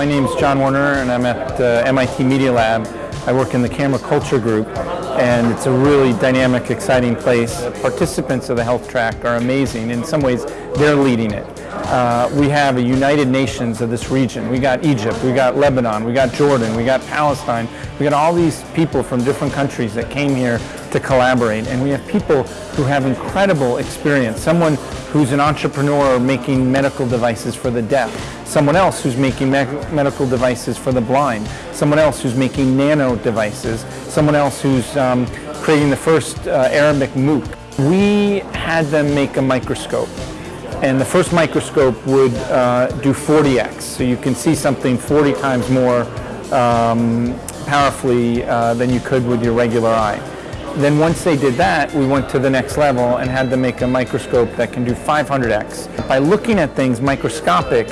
My name is John Werner and I'm at uh, MIT Media Lab. I work in the camera culture group and it's a really dynamic, exciting place. Participants of the health track are amazing. In some ways, they're leading it. Uh, we have a United Nations of this region. We got Egypt, we got Lebanon, we got Jordan, we got Palestine. We got all these people from different countries that came here to collaborate. And we have people who have incredible experience. Someone who's an entrepreneur making medical devices for the deaf. Someone else who's making me medical devices for the blind. Someone else who's making nano devices. Someone else who's um, creating the first uh, Arabic MOOC. We had them make a microscope and the first microscope would uh, do 40x, so you can see something 40 times more um, powerfully uh, than you could with your regular eye. Then once they did that, we went to the next level and had them make a microscope that can do 500x. By looking at things microscopic,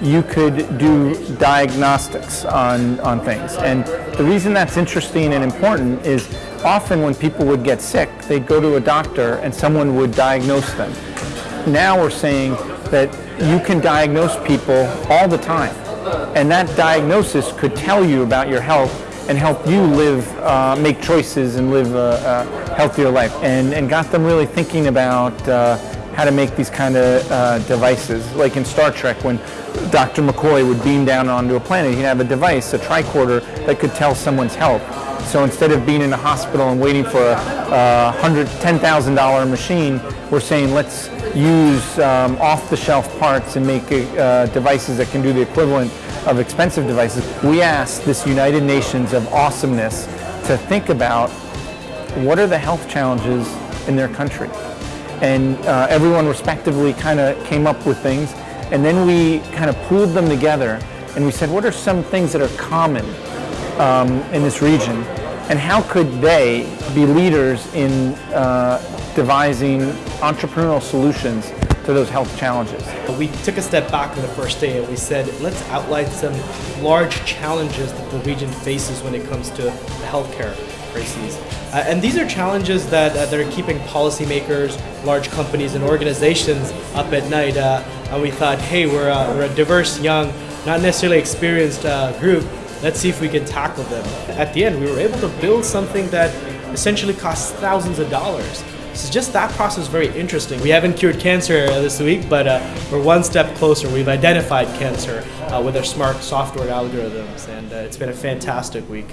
you could do diagnostics on, on things. And the reason that's interesting and important is often when people would get sick, they'd go to a doctor and someone would diagnose them. Now we're saying that you can diagnose people all the time. And that diagnosis could tell you about your health and help you live, uh, make choices and live a, a, healthier life. And, and got them really thinking about uh, how to make these kind of uh, devices. Like in Star Trek when Dr. McCoy would beam down onto a planet, he'd have a device, a tricorder, that could tell someone's health. So instead of being in a hospital and waiting for a, a $110,000 machine, we're saying let's use um, off-the-shelf parts and make uh, devices that can do the equivalent of expensive devices. We asked this United Nations of awesomeness to think about what are the health challenges in their country. And uh, everyone respectively kind of came up with things. And then we kind of pooled them together and we said, what are some things that are common um, in this region? And how could they be leaders in uh, devising entrepreneurial solutions to those health challenges. We took a step back on the first day and we said, let's outline some large challenges that the region faces when it comes to healthcare crises. Uh, and these are challenges that, uh, that are keeping policymakers, large companies, and organizations up at night. Uh, and we thought, hey, we're, we're a diverse, young, not necessarily experienced uh, group. Let's see if we can tackle them. At the end, we were able to build something that essentially costs thousands of dollars. So just that process is very interesting. We haven't cured cancer this week, but uh, we're one step closer. We've identified cancer uh, with our smart software algorithms, and uh, it's been a fantastic week.